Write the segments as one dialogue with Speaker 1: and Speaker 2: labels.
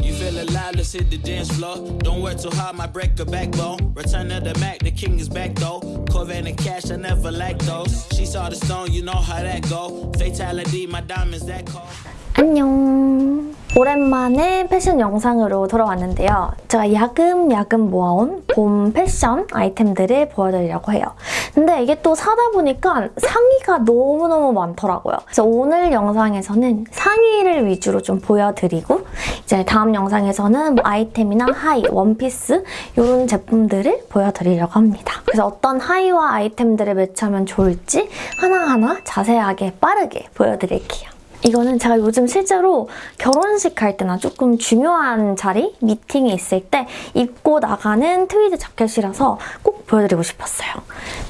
Speaker 1: You feel alive, let's hit the dance floor. Don't work too hard, my break a backbone. Return of the Mac, the king is back though. Corvette and cash, I never lack those. She saw the stone, you know how that go. Fatality, my diamonds that cold.
Speaker 2: 안녕. 오랜만에 패션 영상으로 돌아왔는데요. 제가 야금야금 모아온 봄 패션 아이템들을 보여드리려고 해요. 근데 이게 또 사다 보니까 상의가 너무너무 많더라고요. 그래서 오늘 영상에서는 상의를 위주로 좀 보여드리고 이제 다음 영상에서는 뭐 아이템이나 하의, 원피스 이런 제품들을 보여드리려고 합니다. 그래서 어떤 하의와 아이템들을 매치하면 좋을지 하나하나 자세하게 빠르게 보여드릴게요. 이거는 제가 요즘 실제로 결혼식 갈 때나 조금 중요한 자리, 미팅이 있을 때 입고 나가는 트위드 자켓이라서 꼭 보여드리고 싶었어요.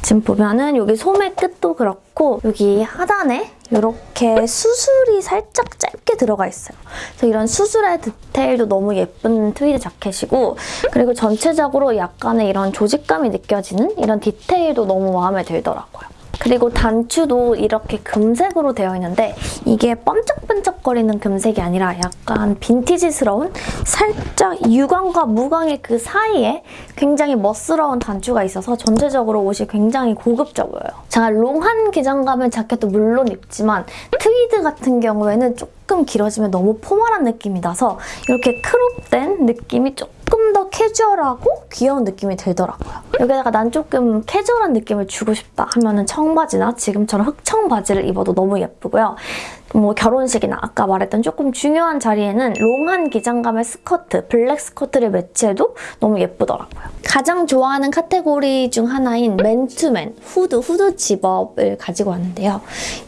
Speaker 2: 지금 보면은 여기 소매 끝도 그렇고 여기 하단에 이렇게 수술이 살짝 짧게 들어가 있어요. 그래서 이런 수술의 디테일도 너무 예쁜 트위드 자켓이고 그리고 전체적으로 약간의 이런 조직감이 느껴지는 이런 디테일도 너무 마음에 들더라고요. 그리고 단추도 이렇게 금색으로 되어 있는데 이게 번쩍번쩍거리는 금색이 아니라 약간 빈티지스러운 살짝 유광과 무광의 그 사이에 굉장히 멋스러운 단추가 있어서 전체적으로 옷이 굉장히 고급져 보여요. 제가 롱한 기장감의 자켓도 물론 입지만 트위드 같은 경우에는 조금 길어지면 너무 formal한 느낌이 나서 이렇게 crop된 느낌이 조금 더 캐주얼하고 귀여운 느낌이 들더라고요. 여기다가 난 조금 캐주얼한 느낌을 주고 싶다 하면은 청바지나 지금처럼 흑청 바지를 입어도 너무 예쁘고요. 뭐 결혼식이나 아까 말했던 조금 중요한 자리에는 long한 기장감의 스커트, 블랙 스커트를 매치해도 너무 예쁘더라고요. 가장 좋아하는 카테고리 중 하나인 맨투맨, 후드, 후드 zip-up을 가지고 왔는데요.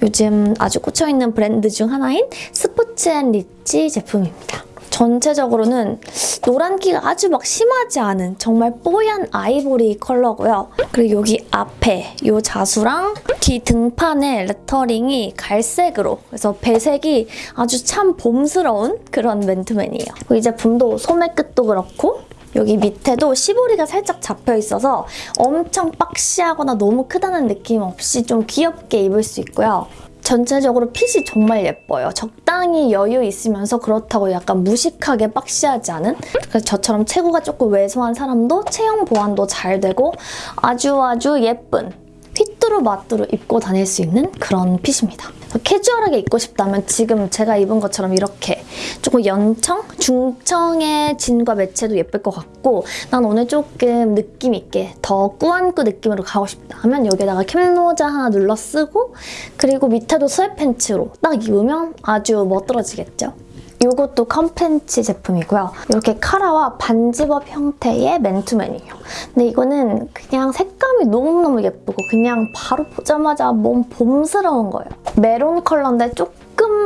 Speaker 2: 요즘 아주 꽂혀있는 브랜드 중 하나인 스포츠앤리치 제품입니다. 전체적으로는 노란기가 아주 막 심하지 않은 정말 뽀얀 아이보리 컬러고요. 그리고 여기 앞에 이 자수랑 뒤 등판의 레터링이 갈색으로 그래서 배색이 아주 참 봄스러운 그런 맨투맨이에요. 이 제품도 소매 끝도 그렇고 여기 밑에도 시보리가 살짝 잡혀 있어서 엄청 박시하거나 너무 크다는 느낌 없이 좀 귀엽게 입을 수 있고요. 전체적으로 핏이 정말 예뻐요. 적당히 여유 있으면서 그렇다고 약간 무식하게 박시하지 않은 그래서 저처럼 체구가 조금 왜소한 사람도 체형 보완도 잘 되고 아주 아주 예쁜 휘뚜루마뚜루 입고 다닐 수 있는 그런 핏입니다. 캐주얼하게 입고 싶다면 지금 제가 입은 것처럼 이렇게 조금 연청? 중청의 진과 매치해도 예쁠 것 같고 난 오늘 조금 느낌 있게 더 꾸안꾸 느낌으로 가고 싶다 하면 여기다가 캡모자 하나 눌러 쓰고 그리고 밑에도 sweatpants로 딱 입으면 아주 멋들어지겠죠? 이것도 컴팬치 제품이고요. 이렇게 카라와 반zip-up 형태의 맨투맨이에요. 근데 이거는 그냥 색감이 너무너무 예쁘고 그냥 바로 보자마자 몸 봄스러운 거예요. 메론 컬러인데 조금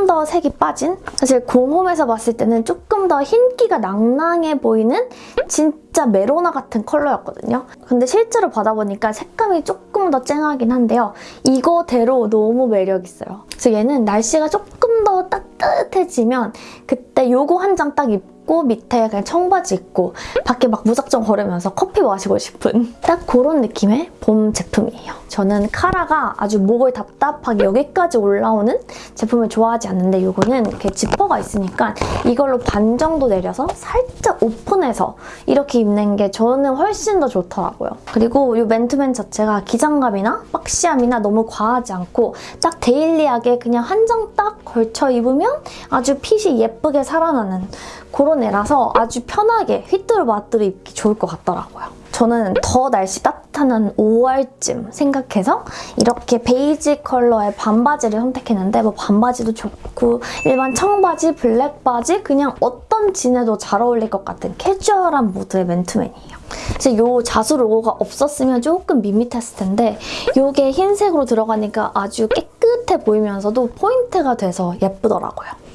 Speaker 2: 더 색이 빠진? 사실 공홈에서 봤을 때는 조금 더 흰기가 낭낭해 보이는 진짜 메로나 같은 컬러였거든요. 근데 실제로 받아보니까 색감이 조금 더 쨍하긴 한데요. 이거대로 너무 매력 있어요. 그래서 얘는 날씨가 조금 더 따뜻해지면 그때 요거 한 장 딱 입고 밑에 그냥 청바지 입고 밖에 막 무작정 걸으면서 커피 마시고 싶은 딱 그런 느낌의 봄 제품이에요. 저는 카라가 아주 목을 답답하게 여기까지 올라오는 제품을 좋아하지 않는데 이거는 이렇게 지퍼가 있으니까 이걸로 반 정도 내려서 살짝 오픈해서 이렇게 입는 게 저는 훨씬 더 좋더라고요. 그리고 이 맨투맨 자체가 기장감이나 boxy함이나 너무 과하지 않고 딱 daily하게 그냥 한 장 딱 걸쳐 입으면 아주 핏이 예쁘게 살아나는 그런 애라서 아주 편하게 휘뚜루마뚜루 입기 좋을 것 같더라고요. 저는 더 날씨 따뜻한 5월쯤 생각해서 이렇게 베이지 컬러의 반바지를 선택했는데 뭐 반바지도 좋고 일반 청바지, 블랙 바지 그냥 어떤 진에도 잘 어울릴 것 같은 캐주얼한 무드의 맨투맨이에요. 이제 이 자수 로고가 없었으면 조금 밋밋했을 텐데 이게 흰색으로 들어가니까 아주 깨끗해 보이면서도 포인트가 돼서 예쁘더라고요.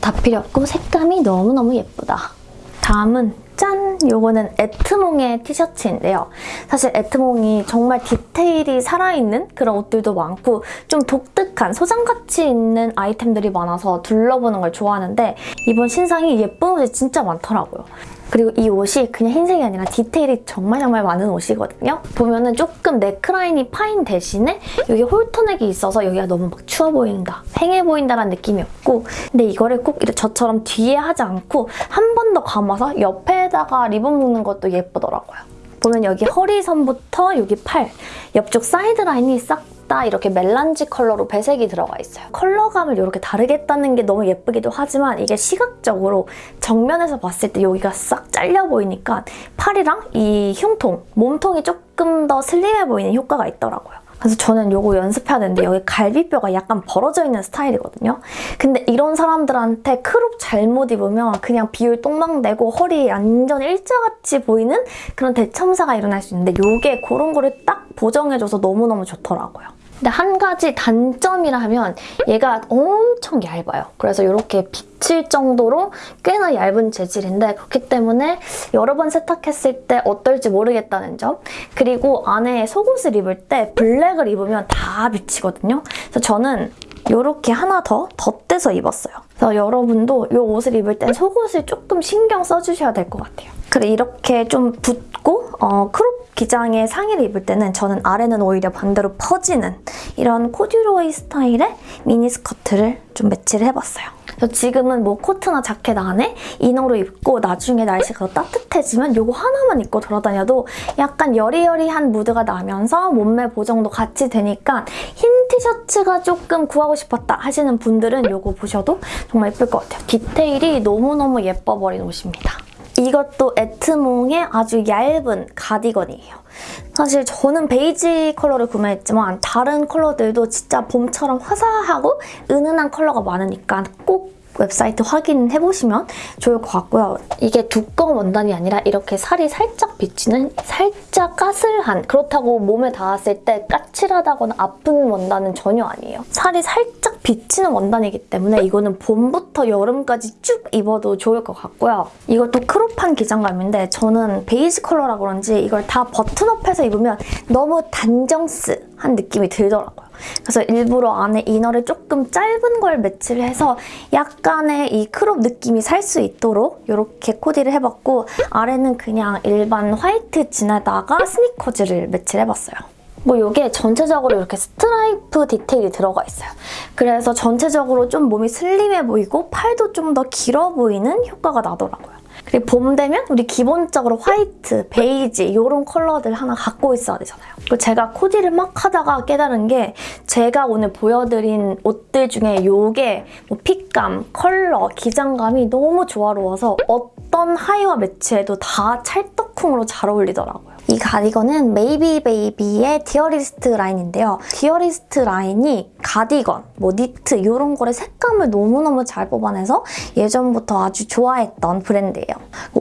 Speaker 2: 다 필요 없고 색감이 너무너무 예쁘다. 다음은 짠! 요거는 에트몽의 티셔츠인데요. 사실 에트몽이 정말 디테일이 살아있는 그런 옷들도 많고 좀 독특한 소장가치 있는 아이템들이 많아서 둘러보는 걸 좋아하는데 이번 신상이 예쁜 옷이 진짜 많더라고요. 그리고 이 옷이 그냥 흰색이 아니라 디테일이 정말 정말 많은 옷이거든요. 보면은 조금 넥라인이 파인 대신에 여기 halter neck이 있어서 여기가 너무 막 추워 보인다, 휑해 보인다라는 느낌이 없고 근데 이거를 꼭 저처럼 뒤에 하지 않고 한 번 더 감아서 옆에다가 리본 묶는 것도 예쁘더라고요. 보면 여기 허리선부터 여기 팔, 옆쪽 사이드 라인이 싹 다 이렇게 melange color로 배색이 들어가 있어요. 컬러감을 이렇게 다르게 했다는 게 너무 예쁘기도 하지만 이게 시각적으로 정면에서 봤을 때 여기가 싹 잘려 보이니까 팔이랑 이 흉통, 몸통이 조금 더 슬림해 보이는 효과가 있더라고요. 그래서 저는 이거 연습해야 되는데 여기 갈비뼈가 약간 벌어져 있는 스타일이거든요. 근데 이런 사람들한테 crop 잘못 입으면 그냥 비율 똥망되고 허리 완전 일자같이 보이는 그런 대참사가 일어날 수 있는데 이게 그런 거를 딱 보정해줘서 너무너무 좋더라고요. 근데 한 가지 단점이라 하면 얘가 엄청 얇아요. 그래서 이렇게 비칠 정도로 꽤나 얇은 재질인데 그렇기 때문에 여러 번 세탁했을 때 어떨지 모르겠다는 점 그리고 안에 속옷을 입을 때 블랙을 입으면 다 비치거든요. 그래서 저는 이렇게 하나 더 덧대서 입었어요. 그래서 여러분도 이 옷을 입을 땐 속옷을 조금 신경 써주셔야 될 것 같아요. 그래 이렇게 좀 붓고 어, crop 기장의 상의를 입을 때는 저는 아래는 오히려 반대로 퍼지는 이런 코듀로이 스타일의 미니스커트를 좀 매치를 해봤어요. 지금은 뭐 코트나 자켓 안에 이너로 입고 나중에 날씨가 더 따뜻해지면 이거 하나만 입고 돌아다녀도 약간 여리여리한 무드가 나면서 몸매 보정도 같이 되니까 흰 티셔츠가 조금 구하고 싶었다 하시는 분들은 이거 보셔도 정말 예쁠 것 같아요. 디테일이 너무너무 예뻐버린 옷입니다. 이것도 에트몽의 아주 얇은 가디건이에요. 사실 저는 베이지 컬러를 구매했지만 다른 컬러들도 진짜 봄처럼 화사하고 은은한 컬러가 많으니까 꼭 웹사이트 확인해 보시면 좋을 것 같고요. 이게 두꺼운 원단이 아니라 이렇게 살이 살짝 비치는 살짝 까슬한 그렇다고 몸에 닿았을 때 까칠하다거나 아픈 원단은 전혀 아니에요. 살이 살짝 비치는 원단이기 때문에 이거는 봄부터 여름까지 쭉 입어도 좋을 것 같고요. 이것도 crop한 기장감인데 저는 베이지 컬러라 그런지 이걸 다 button up해서 입으면 너무 단정스한 느낌이 들더라고요. 그래서 일부러 안에 inner를 조금 짧은 걸 매치를 해서 약간의 이 crop 느낌이 살 수 있도록 이렇게 코디를 해봤고 아래는 그냥 일반 white jean에다가 스니커즈를 매치를 해봤어요. 뭐 이게 전체적으로 이렇게 스트라이프 디테일이 들어가 있어요. 그래서 전체적으로 좀 몸이 슬림해 보이고 팔도 좀 더 길어 보이는 효과가 나더라고요. 그리고 봄 되면 우리 기본적으로 화이트, 베이지 이런 컬러들 하나 갖고 있어야 되잖아요. 그리고 제가 코디를 막 하다가 깨달은 게 제가 오늘 보여드린 옷들 중에 이게 뭐 fit감, 컬러, 기장감이 너무 조화로워서 어떤 하의와 매치해도 다 찰떡쿵으로 잘 어울리더라고요. 이 가디건은 Maybe Baby의 Dearest 라인인데요. Dearest 라인이 가디건, 뭐 니트 이런 거를 색감을 너무너무 잘 뽑아내서 예전부터 아주 좋아했던 브랜드예요.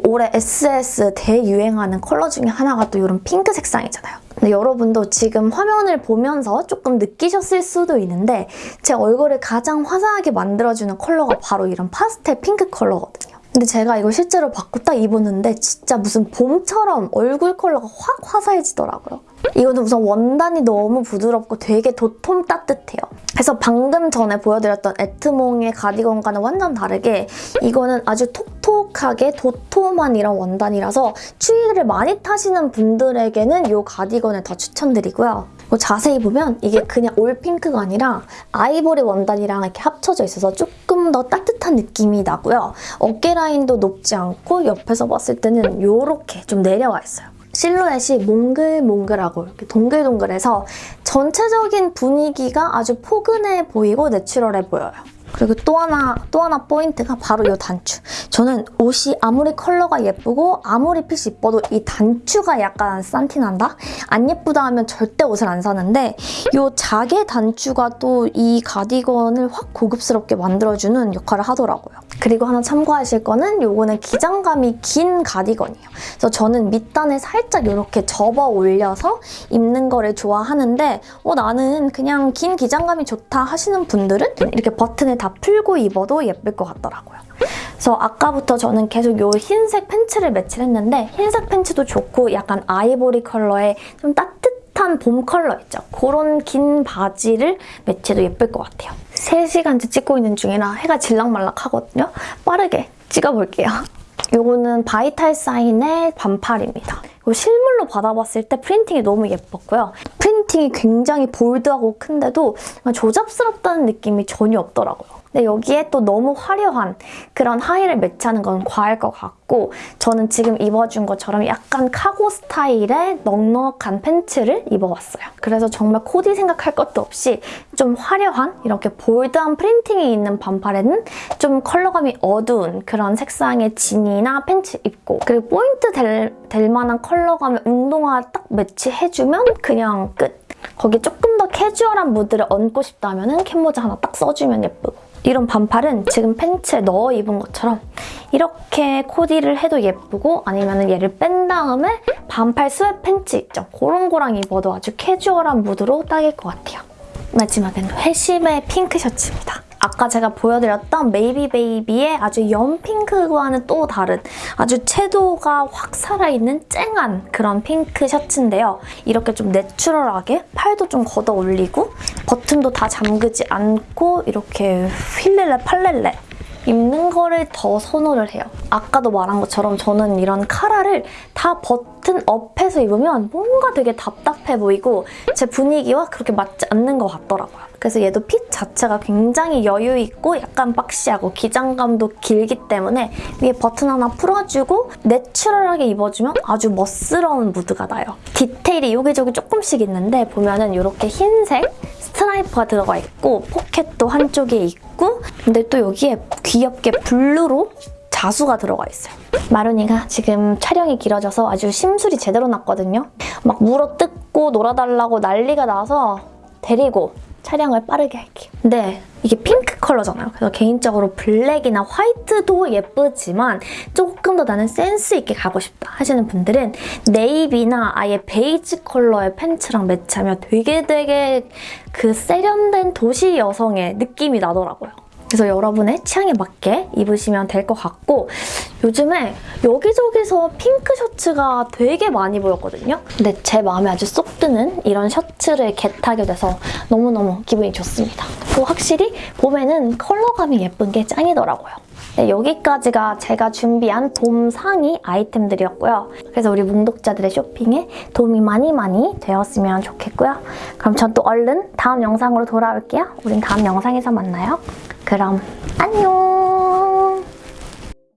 Speaker 2: 올해 SS 대유행하는 컬러 중에 하나가 또 이런 핑크 색상이잖아요. 근데 여러분도 지금 화면을 보면서 조금 느끼셨을 수도 있는데 제 얼굴을 가장 화사하게 만들어주는 컬러가 바로 이런 파스텔 핑크 컬러거든요. 근데 제가 이걸 실제로 받고 딱 입었는데 진짜 무슨 봄처럼 얼굴 컬러가 확 화사해지더라고요. 이거는 우선 원단이 너무 부드럽고 되게 도톰 따뜻해요. 그래서 방금 전에 보여드렸던 에트몽의 가디건과는 완전 다르게 이거는 아주 톡톡하게 도톰한 이런 원단이라서 추위를 많이 타시는 분들에게는 이 가디건을 더 추천드리고요. 뭐 자세히 보면 이게 그냥 올 핑크가 아니라 아이보리 원단이랑 이렇게 합쳐져 있어서 조금 더 따뜻한 느낌이 나고요. 어깨 라인도 높지 않고 옆에서 봤을 때는 이렇게 좀 내려와 있어요. 실루엣이 몽글몽글하고 이렇게 동글동글해서 전체적인 분위기가 아주 포근해 보이고 내추럴해 보여요. 그리고 또 하나 또 하나 포인트가 바로 이 단추. 저는 옷이 아무리 컬러가 예쁘고 아무리 핏이 이뻐도 이 단추가 약간 싼티난다? 안 예쁘다 하면 절대 옷을 안 사는데 이 작의 단추가 또 이 가디건을 확 고급스럽게 만들어주는 역할을 하더라고요. 그리고 하나 참고하실 거는 이거는 기장감이 긴 가디건이에요. 그래서 저는 밑단에 살짝 이렇게 접어 올려서 입는 거를 좋아하는데 어, 나는 그냥 긴 기장감이 좋다 하시는 분들은 이렇게 버튼을 다 풀고 입어도 예쁠 것 같더라고요. 그래서 아까부터 저는 계속 이 흰색 팬츠를 매치를 했는데 흰색 팬츠도 좋고 약간 아이보리 컬러의 좀 따뜻한 봄 컬러 있죠? 그런 긴 바지를 매치해도 예쁠 것 같아요. 3시간째 찍고 있는 중이라 해가 질락말락 하거든요. 빠르게 찍어볼게요. 요거는 Vital Sign의 반팔입니다. 이거 실물로 받아봤을 때 프린팅이 너무 예뻤고요. 프린팅이 굉장히 볼드하고 큰데도 조잡스럽다는 느낌이 전혀 없더라고요. 근데 여기에 또 너무 화려한 그런 하의를 매치하는 건 과할 것 같고 저는 지금 입어준 것처럼 약간 카고 스타일의 넉넉한 팬츠를 입어봤어요. 그래서 정말 코디 생각할 것도 없이 좀 화려한 이렇게 볼드한 프린팅이 있는 반팔에는 좀 컬러감이 어두운 그런 색상의 진이나 팬츠 입고 그리고 포인트 될, 될 만한 컬러감의 운동화 딱 매치해주면 그냥 끝. 거기 조금 더 캐주얼한 무드를 얹고 싶다면 캡모자 하나 딱 써주면 예쁘고 이런 반팔은 지금 팬츠에 넣어 입은 것처럼 이렇게 코디를 해도 예쁘고 아니면 얘를 뺀 다음에 반팔 sweat pants 있죠? 그런 거랑 입어도 아주 캐주얼한 무드로 딱일 것 같아요. 마지막은 회심의 핑크 셔츠입니다. 아까 제가 보여드렸던 Maybe Baby의 아주 연핑크와는 또 다른 아주 채도가 확 살아있는 쨍한 그런 핑크 셔츠인데요. 이렇게 좀 내추럴하게 팔도 좀 걷어 올리고 버튼도 다 잠그지 않고 이렇게 휠렐레 팔렐레 입는 거를 더 선호를 해요. 아까도 말한 것처럼 저는 이런 카라를 다 버튼 업해서 입으면 뭔가 되게 답답해 보이고 제 분위기와 그렇게 맞지 않는 것 같더라고요. 그래서 얘도 핏 자체가 굉장히 여유 있고 약간 박시하고 기장감도 길기 때문에 위에 버튼 하나 풀어주고 내추럴하게 입어주면 아주 멋스러운 무드가 나요. 디테일이 여기저기 조금씩 있는데 보면은 이렇게 흰색 스트라이프가 들어가 있고 포켓도 한쪽에 있고 근데 또 여기에 귀엽게 블루로 자수가 들어가 있어요. 마루니가 지금 촬영이 길어져서 아주 심술이 제대로 났거든요. 막 물어뜯고 놀아달라고 난리가 나서 데리고 촬영을 빠르게 할게요. 근데 이게 핑크 컬러잖아요. 그래서 개인적으로 블랙이나 화이트도 예쁘지만 조금 더 나는 센스 있게 가고 싶다 하시는 분들은 네이비나 아예 베이지 컬러의 팬츠랑 매치하면 되게 되게 그 세련된 도시 여성의 느낌이 나더라고요. 그래서 여러분의 취향에 맞게 입으시면 될 것 같고 요즘에 여기저기서 핑크 셔츠가 되게 많이 보였거든요. 근데 제 마음에 아주 쏙 드는 이런 셔츠를 get하게 돼서 너무너무 기분이 좋습니다. 또 확실히 봄에는 컬러감이 예쁜 게 짱이더라고요. 네, 여기까지가 제가 준비한 봄 상의 아이템들이었고요. 그래서 우리 뭉독자들의 쇼핑에 도움이 많이 많이 되었으면 좋겠고요. 그럼 전 또 얼른 다음 영상으로 돌아올게요. 우린 다음 영상에서 만나요. 그럼 안녕.